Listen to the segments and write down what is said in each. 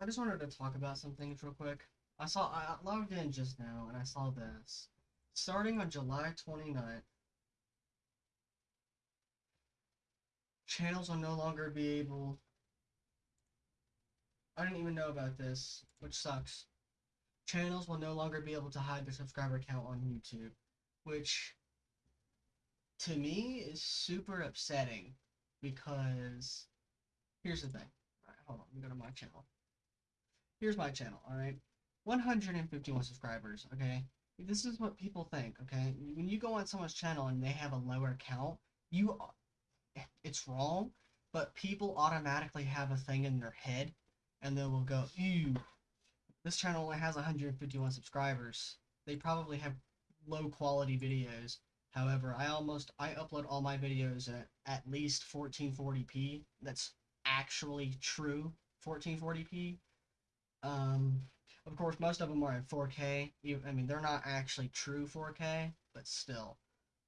I just wanted to talk about some things real quick. I saw I logged in just now and I saw this. Starting on July 29th, channels will no longer be able. I didn't even know about this, which sucks. Channels will no longer be able to hide their subscriber count on YouTube, which to me is super upsetting because here's the thing. All right, hold on, let me go to my channel. Here's my channel, alright? 151 subscribers, okay? This is what people think, okay? When you go on someone's channel and they have a lower count, you it's wrong, but people automatically have a thing in their head and they will go, ew, this channel only has 151 subscribers. They probably have low quality videos. However, I almost I upload all my videos at at least 1440p. That's actually true 1440p. Um, of course, most of them are in 4K. I mean, they're not actually true 4K, but still,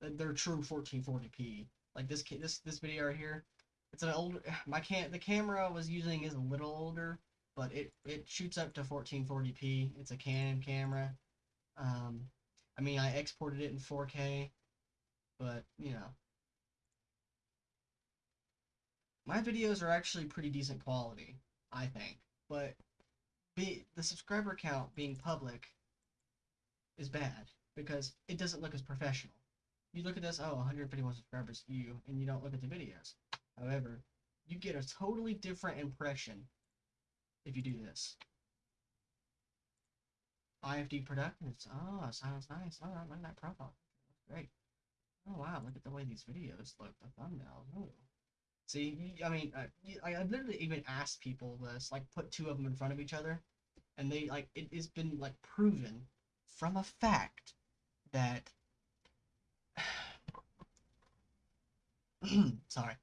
they're true 1440p. Like this this this video right here, it's an older. My can the camera I was using is a little older, but it it shoots up to 1440p. It's a Canon camera. Um, I mean, I exported it in 4K, but you know, my videos are actually pretty decent quality, I think. But the subscriber count being public is bad because it doesn't look as professional. You look at this, oh, 151 subscribers, you, and you don't look at the videos. However, you get a totally different impression if you do this. IFD Productions. Oh, sounds nice. Oh, I like that profile. Great. Oh, wow. Look at the way these videos look. The thumbnails. Ooh. See, I mean, I, I literally even asked people this, like, put two of them in front of each other, and they, like, it has been, like, proven from a fact that sorry,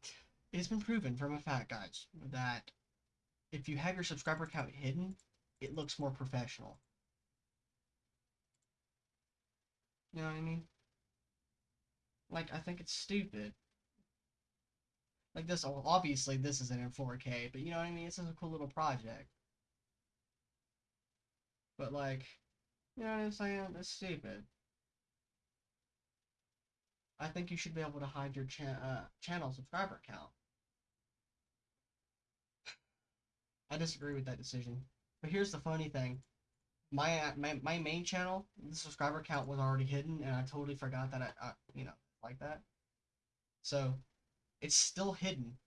it's been proven from a fact, guys, that if you have your subscriber count hidden, it looks more professional. You know what I mean? Like, I think it's stupid. Like this, obviously this isn't in 4K, but you know what I mean? This is a cool little project. But like, you know what I'm saying? It's stupid. I think you should be able to hide your cha uh, channel subscriber count. I disagree with that decision. But here's the funny thing. My, uh, my, my main channel, the subscriber count was already hidden, and I totally forgot that I, uh, you know, like that. So, it's still hidden.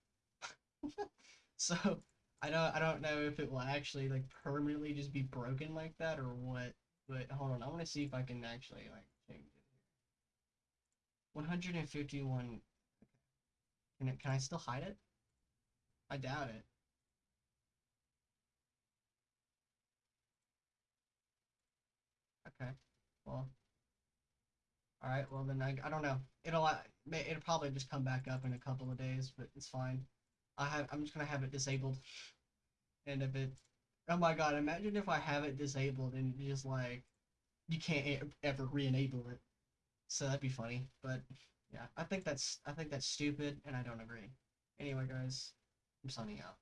so, I don't, I don't know if it will actually, like, permanently just be broken like that or what. But, hold on, I want to see if I can actually, like, change it. 151. Can, it, can I still hide it? I doubt it. Okay. Well. Alright, well then I, I don't know. It'll uh, it'll probably just come back up in a couple of days, but it's fine. I have I'm just gonna have it disabled. And if it oh my god, imagine if I have it disabled and just like you can't ever re-enable it. So that'd be funny. But yeah, I think that's I think that's stupid, and I don't agree. Anyway, guys, I'm signing out.